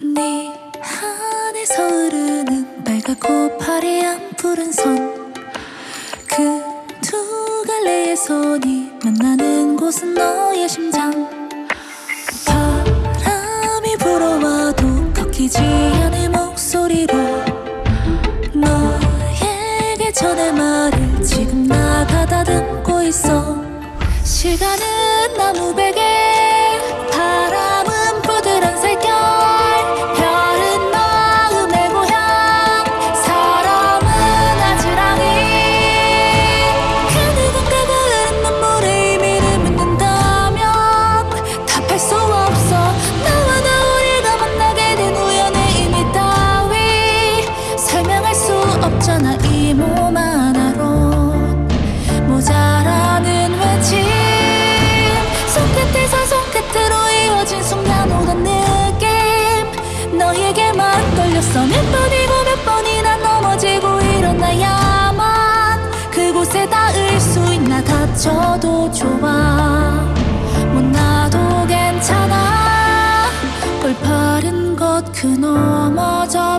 네 한에서 흐르는 빨갛고 파래한 푸른 선. 그 두 갈래의 손이 만나는 곳은 너의 심장. 바람이 불어와도 꺾이지 않을 목소리로 너에게 전할 말을 지금 나 가다듬고 있어. 시간은 나무 베개 없잖아 이 몸 하나로 모자라는 외침. 손끝에서 손끝으로 이어진 순간 오던 느낌. 너에게만 걸렸어. 몇 번이고 몇 번이나 넘어지고 일어나야만 그곳에 닿을 수 있나 다쳐도 좋아. 못 나도 괜찮아. 올바른 것그 저편